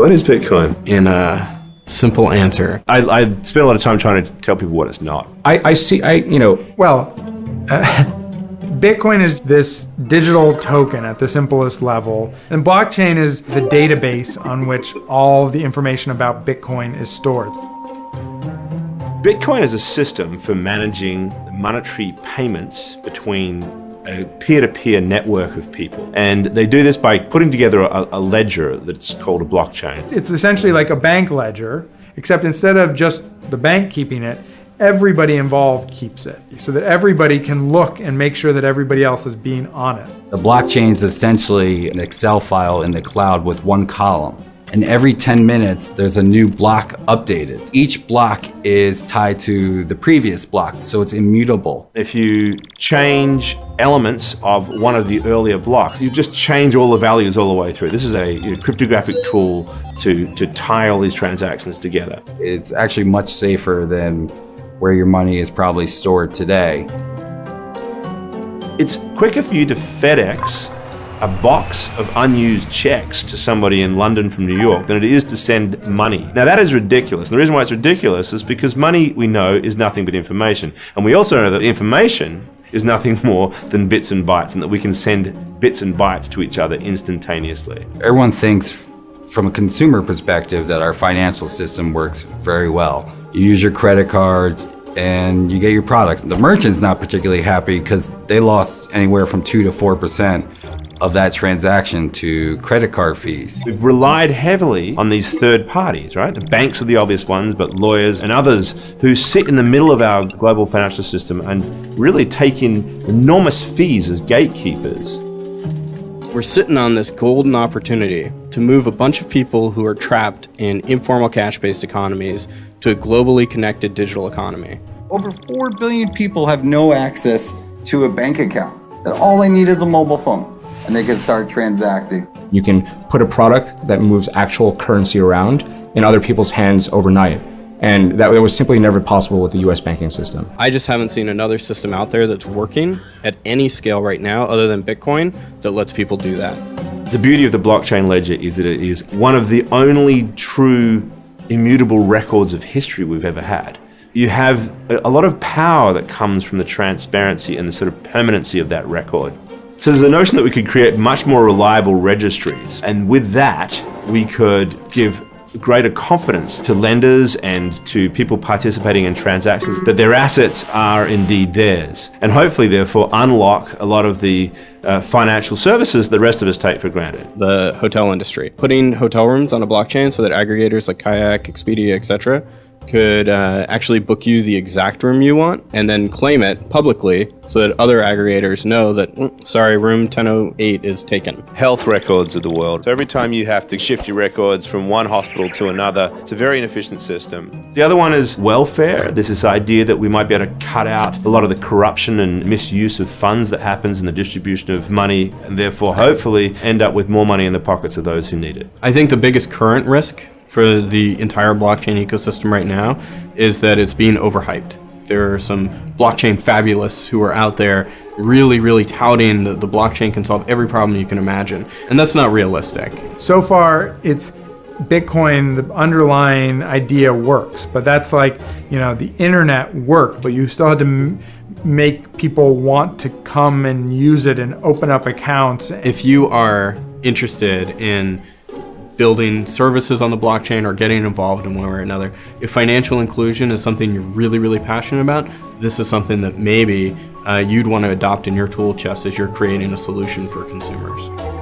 What is Bitcoin? In a simple answer. I, I spend a lot of time trying to tell people what it's not. I, I see, I, you know, Well, uh, Bitcoin is this digital token at the simplest level, and blockchain is the database on which all the information about Bitcoin is stored. Bitcoin is a system for managing monetary payments between a peer-to-peer network of people. And they do this by putting together a, a ledger that's called a blockchain. It's essentially like a bank ledger, except instead of just the bank keeping it, everybody involved keeps it so that everybody can look and make sure that everybody else is being honest. The blockchain is essentially an Excel file in the cloud with one column. And every 10 minutes, there's a new block updated. Each block is tied to the previous block, so it's immutable. If you change elements of one of the earlier blocks, you just change all the values all the way through. This is a you know, cryptographic tool to, to tie all these transactions together. It's actually much safer than where your money is probably stored today. It's quicker for you to FedEx a box of unused checks to somebody in London from New York than it is to send money. Now that is ridiculous. And the reason why it's ridiculous is because money, we know, is nothing but information. And we also know that information is nothing more than bits and bytes and that we can send bits and bytes to each other instantaneously. Everyone thinks from a consumer perspective that our financial system works very well. You use your credit cards and you get your products. The merchant's not particularly happy because they lost anywhere from 2 to 4% of that transaction to credit card fees. We've relied heavily on these third parties, right? The banks are the obvious ones, but lawyers and others who sit in the middle of our global financial system and really take in enormous fees as gatekeepers. We're sitting on this golden opportunity to move a bunch of people who are trapped in informal cash-based economies to a globally connected digital economy. Over 4 billion people have no access to a bank account. That all they need is a mobile phone and they can start transacting. You can put a product that moves actual currency around in other people's hands overnight. And that was simply never possible with the US banking system. I just haven't seen another system out there that's working at any scale right now other than Bitcoin that lets people do that. The beauty of the blockchain ledger is that it is one of the only true immutable records of history we've ever had. You have a lot of power that comes from the transparency and the sort of permanency of that record. So there's a notion that we could create much more reliable registries. And with that, we could give greater confidence to lenders and to people participating in transactions that their assets are indeed theirs. And hopefully, therefore, unlock a lot of the uh, financial services the rest of us take for granted. The hotel industry. Putting hotel rooms on a blockchain so that aggregators like Kayak, Expedia, etc could uh, actually book you the exact room you want and then claim it publicly so that other aggregators know that, mm, sorry, room 1008 is taken. Health records of the world. So every time you have to shift your records from one hospital to another, it's a very inefficient system. The other one is welfare. There's this idea that we might be able to cut out a lot of the corruption and misuse of funds that happens in the distribution of money and therefore hopefully end up with more money in the pockets of those who need it. I think the biggest current risk for the entire blockchain ecosystem right now is that it's being overhyped. There are some blockchain fabulous who are out there really, really touting that the blockchain can solve every problem you can imagine. And that's not realistic. So far, it's Bitcoin, the underlying idea works, but that's like, you know, the internet worked, but you still had to make people want to come and use it and open up accounts. If you are interested in building services on the blockchain or getting involved in one way or another. If financial inclusion is something you're really, really passionate about, this is something that maybe uh, you'd want to adopt in your tool chest as you're creating a solution for consumers.